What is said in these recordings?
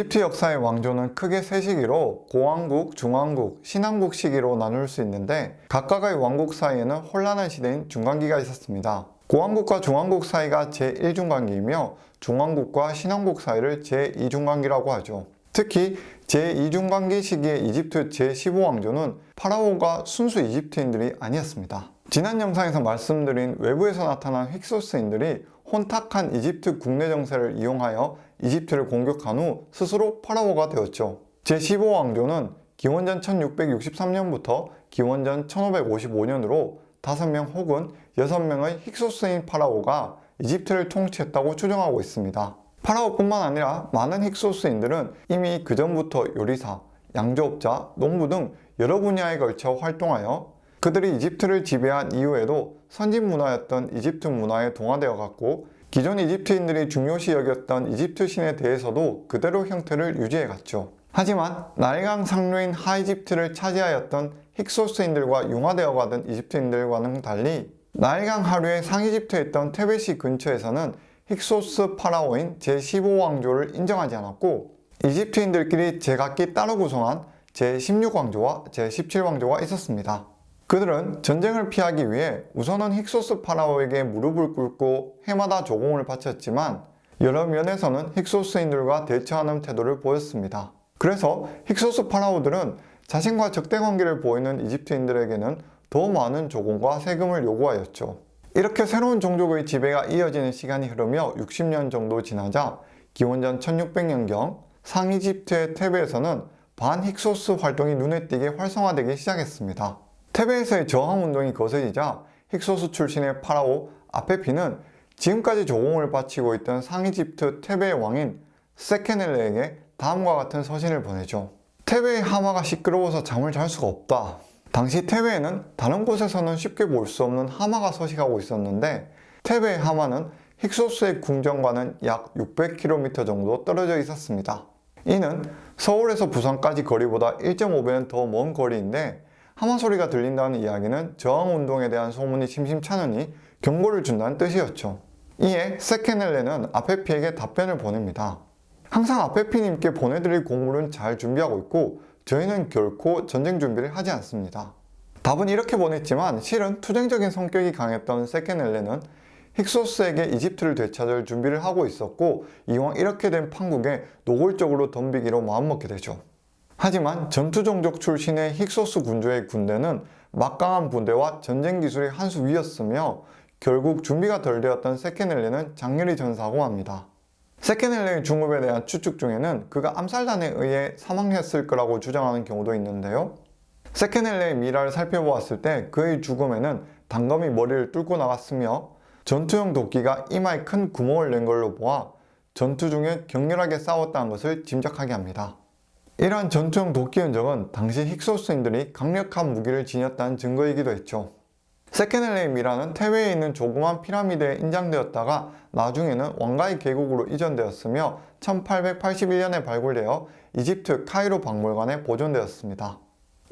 이집트 역사의 왕조는 크게 세 시기로 고왕국, 중왕국, 신왕국 시기로 나눌 수 있는데 각각의 왕국 사이에는 혼란한 시대인 중간기가 있었습니다. 고왕국과 중왕국 사이가 제1중간기이며 중왕국과 신왕국 사이를 제2중간기라고 하죠. 특히 제2중간기 시기의 이집트 제15왕조는 파라오가 순수 이집트인들이 아니었습니다. 지난 영상에서 말씀드린 외부에서 나타난 힉소스인들이 혼탁한 이집트 국내 정세를 이용하여 이집트를 공격한 후 스스로 파라오가 되었죠. 제15왕조는 기원전 1663년부터 기원전 1555년으로 5명 혹은 6명의 힉소스인 파라오가 이집트를 통치했다고 추정하고 있습니다. 파라오뿐만 아니라 많은 힉소스인들은 이미 그 전부터 요리사, 양조업자, 농부 등 여러 분야에 걸쳐 활동하여 그들이 이집트를 지배한 이후에도 선진 문화였던 이집트 문화에 동화되어 갔고 기존 이집트인들이 중요시 여겼던 이집트 신에 대해서도 그대로 형태를 유지해 갔죠. 하지만 나일강 상류인 하이집트를 차지하였던 힉소스인들과 융화되어 가던 이집트인들과는 달리 나일강 하류의 상이집트에 있던 테베시 근처에서는 힉소스 파라오인 제15왕조를 인정하지 않았고 이집트인들끼리 제각기 따로 구성한 제16왕조와 제17왕조가 있었습니다. 그들은 전쟁을 피하기 위해 우선은 힉소스 파라오에게 무릎을 꿇고 해마다 조공을 바쳤지만 여러 면에서는 힉소스인들과 대처하는 태도를 보였습니다. 그래서 힉소스 파라오들은 자신과 적대 관계를 보이는 이집트인들에게는 더 많은 조공과 세금을 요구하였죠. 이렇게 새로운 종족의 지배가 이어지는 시간이 흐르며 60년 정도 지나자 기원전 1600년경 상이집트의 테베에서는 반힉소스 활동이 눈에 띄게 활성화되기 시작했습니다. 테베에서의 저항운동이 거세지자 힉소스 출신의 파라오 아페피는 지금까지 조공을 바치고 있던 상이집트 테베의 왕인 세케넬레에게 다음과 같은 서신을 보내죠. 테베의 하마가 시끄러워서 잠을 잘 수가 없다. 당시 테베에는 다른 곳에서는 쉽게 볼 수 없는 하마가 서식하고 있었는데 테베의 하마는 힉소스의 궁전과는 약 600km 정도 떨어져 있었습니다. 이는 서울에서 부산까지 거리보다 1.5배는 더 먼 거리인데 하마 소리가 들린다는 이야기는 저항운동에 대한 소문이 심심찮으니 경고를 준다는 뜻이었죠. 이에 세케넬레는 아페피에게 답변을 보냅니다. 항상 아페피님께 보내드릴 공물은 잘 준비하고 있고 저희는 결코 전쟁 준비를 하지 않습니다. 답은 이렇게 보냈지만 실은 투쟁적인 성격이 강했던 세케넬레는 힉소스에게 이집트를 되찾을 준비를 하고 있었고 이왕 이렇게 된 판국에 노골적으로 덤비기로 마음먹게 되죠. 하지만 전투 종족 출신의 힉소스 군주의 군대는 막강한 부대와 전쟁 기술이 한 수 위였으며 결국 준비가 덜 되었던 세케넬레는 장렬히 전사하고 맙니다. 세케넬레의 중업에 대한 추측 중에는 그가 암살단에 의해 사망했을 거라고 주장하는 경우도 있는데요. 세케넬레의 미라를 살펴보았을 때 그의 죽음에는 단검이 머리를 뚫고 나갔으며 전투용 도끼가 이마에 큰 구멍을 낸 걸로 보아 전투 중에 격렬하게 싸웠다는 것을 짐작하게 합니다. 이러한 전투용 도끼 흔적은 당시 힉소스인들이 강력한 무기를 지녔다는 증거이기도 했죠. 세케넬레의 미라는 태웨에 있는 조그만 피라미드에 인장되었다가 나중에는 왕가의 계곡으로 이전되었으며 1881년에 발굴되어 이집트 카이로 박물관에 보존되었습니다.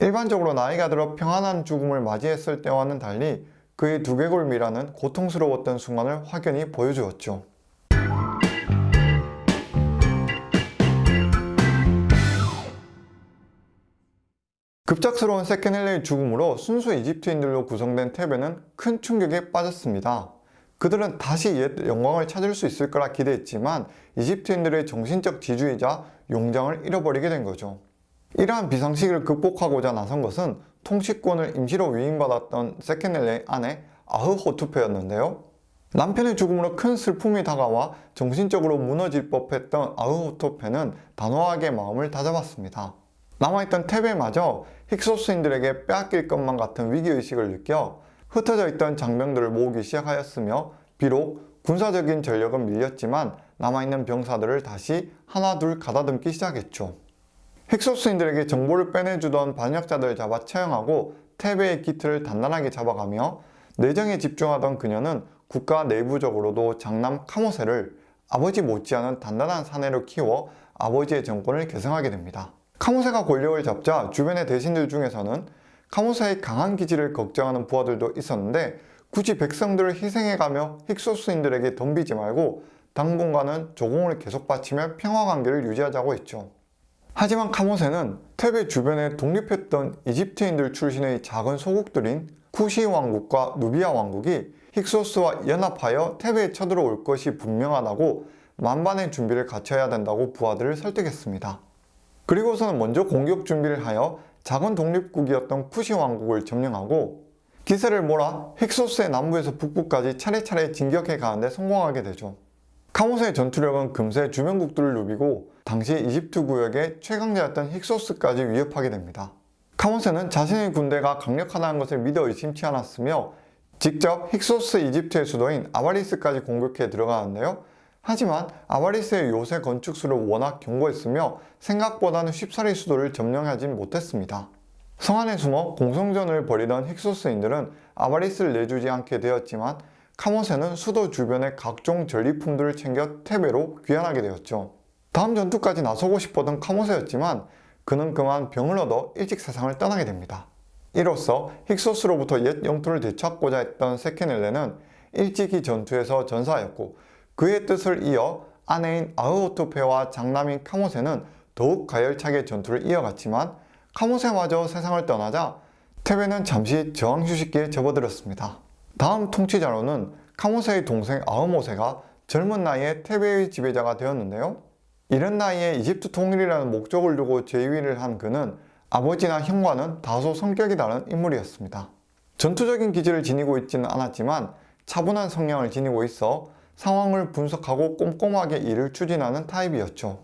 일반적으로 나이가 들어 평안한 죽음을 맞이했을 때와는 달리 그의 두개골 미라는 고통스러웠던 순간을 확연히 보여주었죠. 급작스러운 세케넬레의 죽음으로 순수 이집트인들로 구성된 테베는 큰 충격에 빠졌습니다. 그들은 다시 옛 영광을 찾을 수 있을 거라 기대했지만 이집트인들의 정신적 지주이자 용장을 잃어버리게 된 거죠. 이러한 비상시기를 극복하고자 나선 것은 통치권을 임시로 위임받았던 세케넬레의 아내 아흐호투페였는데요. 남편의 죽음으로 큰 슬픔이 다가와 정신적으로 무너질 법했던 아흐호토페는 단호하게 마음을 다잡았습니다. 남아있던 테베마저 힉소스인들에게 빼앗길 것만 같은 위기의식을 느껴 흩어져 있던 장병들을 모으기 시작하였으며 비록 군사적인 전력은 밀렸지만 남아있는 병사들을 다시 하나둘 가다듬기 시작했죠. 힉소스인들에게 정보를 빼내주던 반역자들을 잡아 처형하고 테베의 기틀을 단단하게 잡아가며 내정에 집중하던 그녀는 국가 내부적으로도 장남 카모세를 아버지 못지않은 단단한 사내로 키워 아버지의 정권을 계승하게 됩니다. 카모세가 권력을 잡자 주변의 대신들 중에서는 카모세의 강한 기질을 걱정하는 부하들도 있었는데 굳이 백성들을 희생해가며 힉소스인들에게 덤비지 말고 당분간은 조공을 계속 바치며 평화관계를 유지하자고 했죠. 하지만 카모세는 테베 주변에 독립했던 이집트인들 출신의 작은 소국들인 쿠시 왕국과 누비아 왕국이 힉소스와 연합하여 테베에 쳐들어올 것이 분명하다고 만반의 준비를 갖춰야 된다고 부하들을 설득했습니다. 그리고서는 먼저 공격 준비를 하여 작은 독립국이었던 쿠시 왕국을 점령하고 기세를 몰아 힉소스의 남부에서 북부까지 차례차례 진격해 가는데 성공하게 되죠. 카모세의 전투력은 금세 주변국들을 누비고 당시 이집트 구역의 최강자였던 힉소스까지 위협하게 됩니다. 카모세는 자신의 군대가 강력하다는 것을 믿어 의심치 않았으며 직접 힉소스 이집트의 수도인 아바리스까지 공격해 들어가는데요. 하지만 아바리스의 요새 건축수를 워낙 견고했으며 생각보다는 쉽사리 수도를 점령하진 못했습니다. 성 안에 숨어 공성전을 벌이던 힉소스인들은 아바리스를 내주지 않게 되었지만 카모세는 수도 주변의 각종 전리품들을 챙겨 테베로 귀환하게 되었죠. 다음 전투까지 나서고 싶었던 카모세였지만 그는 그만 병을 얻어 일찍 세상을 떠나게 됩니다. 이로써 힉소스로부터 옛 영토를 되찾고자 했던 세케넬레는 일찍이 전투에서 전사하였고 그의 뜻을 이어 아내인 아흐오토페와 장남인 카모세는 더욱 가열차게 전투를 이어갔지만 카모세마저 세상을 떠나자 테베는 잠시 저항 휴식기에 접어들었습니다. 다음 통치자로는 카모세의 동생 아흐모세가 젊은 나이에 테베의 지배자가 되었는데요. 이른 나이에 이집트 통일이라는 목적을 두고 재위를 한 그는 아버지나 형과는 다소 성격이 다른 인물이었습니다. 전투적인 기질을 지니고 있지는 않았지만 차분한 성향을 지니고 있어 상황을 분석하고 꼼꼼하게 일을 추진하는 타입이었죠.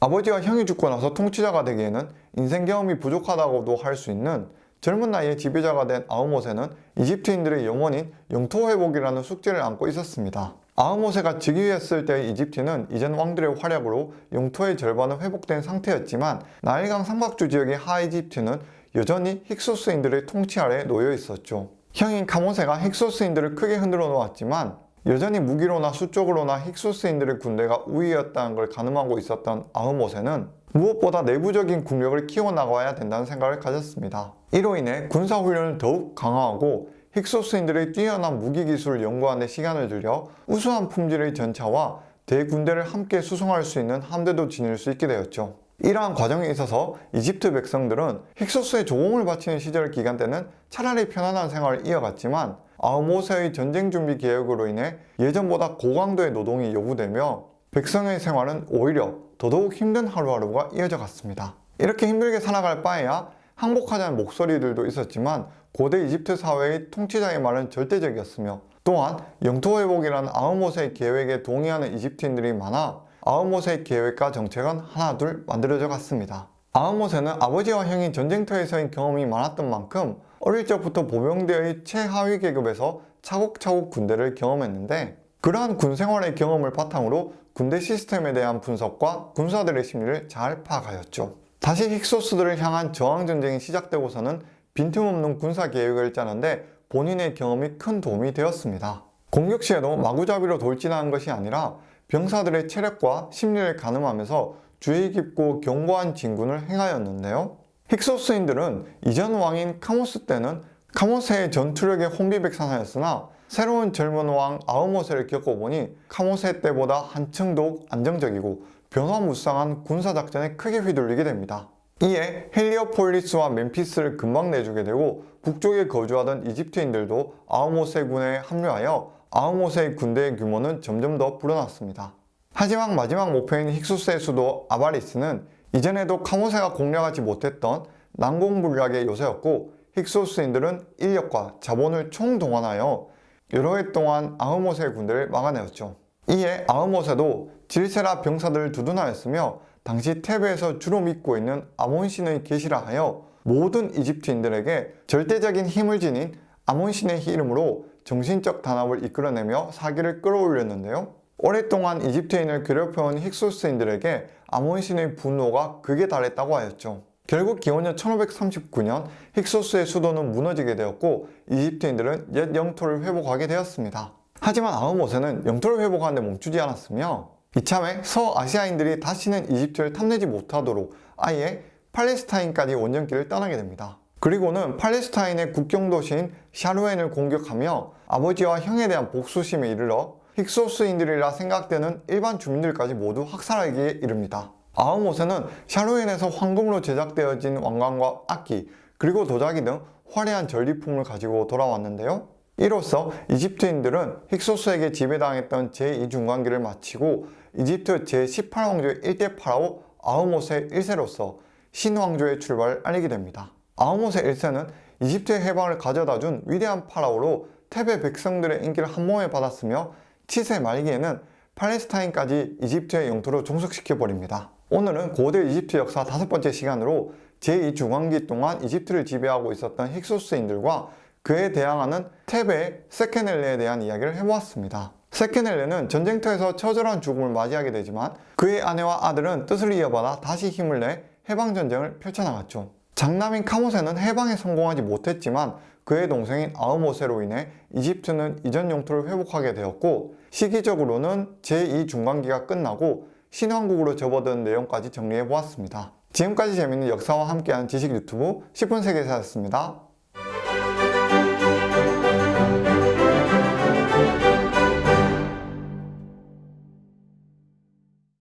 아버지와 형이 죽고 나서 통치자가 되기에는 인생 경험이 부족하다고도 할 수 있는 젊은 나이에 지배자가 된 아흐모세는 이집트인들의 영원인 영토 회복이라는 숙제를 안고 있었습니다. 아흐모세가 즉위했을 때의 이집트는 이전 왕들의 활약으로 영토의 절반은 회복된 상태였지만 나일강 상박주 지역의 하이집트는 여전히 힉소스인들의 통치 아래 놓여 있었죠. 형인 카모세가 힉소스인들을 크게 흔들어 놓았지만 여전히 무기로나 수적으로나 힉소스인들의 군대가 우위였다는 걸 가늠하고 있었던 아흐모세는 무엇보다 내부적인 국력을 키워나가야 된다는 생각을 가졌습니다. 이로 인해 군사훈련을 더욱 강화하고 힉소스인들의 뛰어난 무기기술을 연구하는 데 시간을 들여 우수한 품질의 전차와 대군대를 함께 수송할 수 있는 함대도 지닐 수 있게 되었죠. 이러한 과정에 있어서 이집트 백성들은 힉소스에 조공을 바치는 시절 기간 때는 차라리 편안한 생활을 이어갔지만 아흐모세의 전쟁 준비 계획으로 인해 예전보다 고강도의 노동이 요구되며 백성의 생활은 오히려 더더욱 힘든 하루하루가 이어져 갔습니다. 이렇게 힘들게 살아갈 바에야 항복하자는 목소리들도 있었지만 고대 이집트 사회의 통치자의 말은 절대적이었으며 또한 영토 회복이라는 아흐모세의 계획에 동의하는 이집트인들이 많아 아흐모세의 계획과 정책은 하나 둘 만들어져 갔습니다. 아흐모세는 아버지와 형이 전쟁터에서의 경험이 많았던 만큼 어릴 적부터 보병대의 최하위 계급에서 차곡차곡 군대를 경험했는데 그러한 군 생활의 경험을 바탕으로 군대 시스템에 대한 분석과 군사들의 심리를 잘 파악하였죠. 다시 힉소스들을 향한 저항전쟁이 시작되고서는 빈틈없는 군사 계획을 짜는데 본인의 경험이 큰 도움이 되었습니다. 공격 시에도 마구잡이로 돌진하는 것이 아니라 병사들의 체력과 심리를 가늠하면서 주의 깊고 견고한 진군을 행하였는데요. 힉소스인들은 이전 왕인 카모스 때는 카모세의 전투력에 혼비백산하였으나 새로운 젊은 왕 아흐모세를 겪어보니 카모세 때보다 한층 더욱 안정적이고 변화무쌍한 군사작전에 크게 휘둘리게 됩니다. 이에 헬리오폴리스와 멤피스를 금방 내주게 되고 북쪽에 거주하던 이집트인들도 아흐모세 군에 합류하여 아흐모세의 군대의 규모는 점점 더 불어났습니다. 하지만 마지막 목표인 힉소스의 수도 아바리스는 이전에도 카모세가 공략하지 못했던 난공불락의 요새였고 힉소스인들은 인력과 자본을 총동원하여 여러 해 동안 아흐모세의 군대를 막아내었죠. 이에 아흐모세도 질세라 병사들을 두둔하였으며 당시 테베에서 주로 믿고 있는 아몬신의 계시라 하여 모든 이집트인들에게 절대적인 힘을 지닌 아몬신의 이름으로 정신적 단합을 이끌어내며 사기를 끌어올렸는데요. 오랫동안 이집트인을 괴롭혀온 힉소스인들에게 아몬신의 분노가 극에 달했다고 하였죠. 결국 기원전 1539년 힉소스의 수도는 무너지게 되었고 이집트인들은 옛 영토를 회복하게 되었습니다. 하지만 아흐모세는 영토를 회복하는데 멈추지 않았으며 이참에 서아시아인들이 다시는 이집트를 탐내지 못하도록 아예 팔레스타인까지 원정길을 떠나게 됩니다. 그리고는 팔레스타인의 국경 도시인 샤루엔을 공격하며 아버지와 형에 대한 복수심에 이르러 힉소스인들이라 생각되는 일반 주민들까지 모두 학살하기에 이릅니다. 아흐모세는 샤루엔에서 황금으로 제작되어진 왕관과 악기 그리고 도자기 등 화려한 전리품을 가지고 돌아왔는데요. 이로써 이집트인들은 힉소스에게 지배당했던 제2중간기를 마치고 이집트 제18왕조의 1대 파라오 아흐모세 1세로서 신왕조의 출발을 알리게 됩니다. 아흐모세 1세는 이집트의 해방을 가져다 준 위대한 파라오로 테베 백성들의 인기를 한 몸에 받았으며 7세 말기에는 팔레스타인까지 이집트의 영토로 종속시켜버립니다. 오늘은 고대 이집트 역사 다섯 번째 시간으로 제2중왕기 동안 이집트를 지배하고 있었던 힉소스인들과 그에 대항하는 테베 세케넬레에 대한 이야기를 해보았습니다. 세케넬레는 전쟁터에서 처절한 죽음을 맞이하게 되지만 그의 아내와 아들은 뜻을 이어받아 다시 힘을 내 해방전쟁을 펼쳐나갔죠. 장남인 카모세는 해방에 성공하지 못했지만 그의 동생인 아흐모세로 인해 이집트는 이전 영토를 회복하게 되었고 시기적으로는 제2중간기가 끝나고 신왕국으로 접어든 내용까지 정리해 보았습니다. 지금까지 재밌는 역사와 함께하는 지식 유튜브 10분 세계사였습니다.